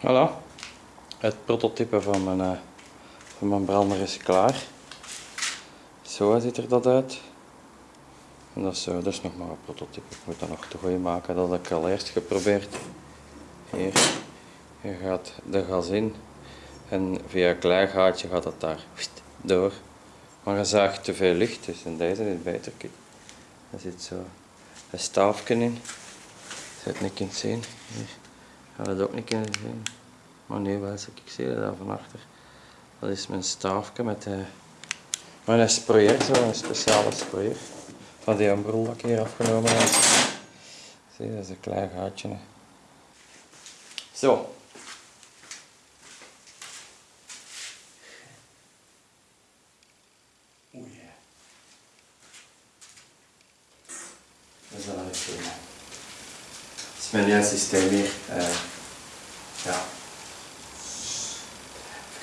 Voilà, het prototype van mijn, uh, van mijn brander is klaar. Zo ziet er dat uit. En dat is, uh, dat is nog maar een prototype. Ik moet dat nog te goed maken. Dat heb ik al eerst geprobeerd. Hier, gaat de gas in en via een klein gaatje gaat het daar door. Maar je zaagt te veel lucht, dus in deze is beter. Er zit zo een staafje in. Het niet kunt zien. Ga het ook niet kunnen zien. Maar nee, wel, ik zie daar van achter. Dat is mijn staafje met de, mijn sprayer, zo een speciale sprayer. Van die ambrol dat ik hier afgenomen heb. Zie, dat is een klein gaatje. Hè. Zo. Oei. Dat is wel een thema. Het is mijn systeem hier. Uh, ja.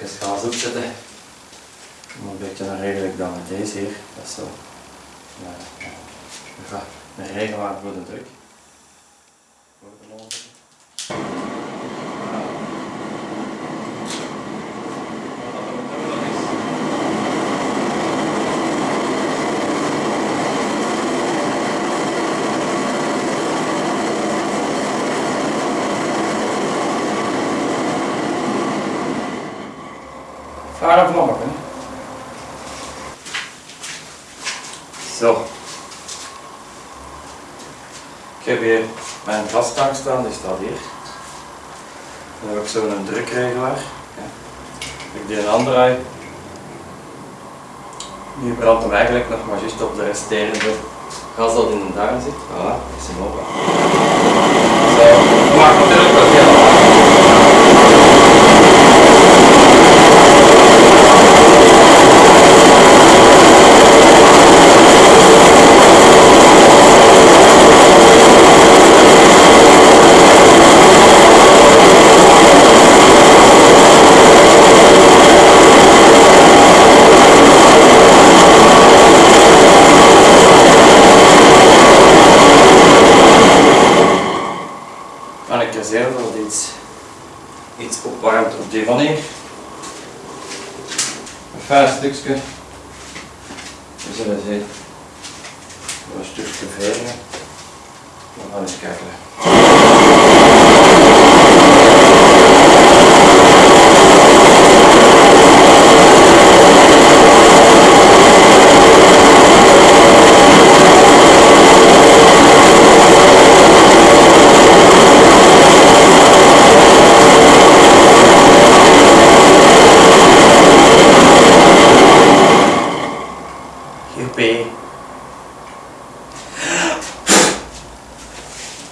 Even gas opzetten. Een beetje een redelijk dan met deze hier. Dat is zo. Ja. Een regelaar voor de druk. Voor de lopen. Hè. Zo. Ik heb hier mijn gastank staan, die staat hier. Dan heb ik zo'n drukregelaar. Ik die een aandraai. Nu brandt hem eigenlijk nog maar juist op de resterende gas dat in de darm zit. Voilà, is hem open. Zo, maakt natuurlijk wel veel ik reserve dat iets, iets opwarmt op die van hier. Een fijn stukje. We zullen zien. Een stukje veren. We gaan eens kijken.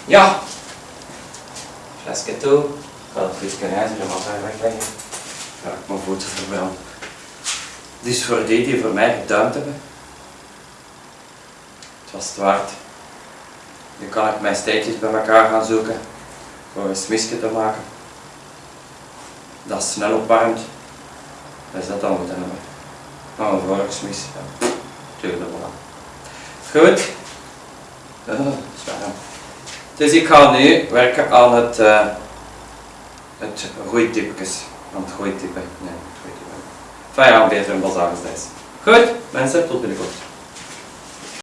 Ja. Flesje toe. Ik ga het flesje ijzer en wat wegleggen. Ga ik mijn voeten verbranden. Dus voor die die voor mij geduimd hebben. Het was het waard. Nu kan ik mijn steekjes bij elkaar gaan zoeken. Voor een smisje te maken. Dat snel opwarmt. Dat is dat dan moeten hebben. Nou, een vorksmis. Ja. Tuurlijk, voilà. Goed. Dus ik ga nu werken aan het, uh, het groeitipjes. Aan het groeitippen. Nee, het groeitippen. Enfin ja, beter een bazaar Goed, mensen, tot binnenkort.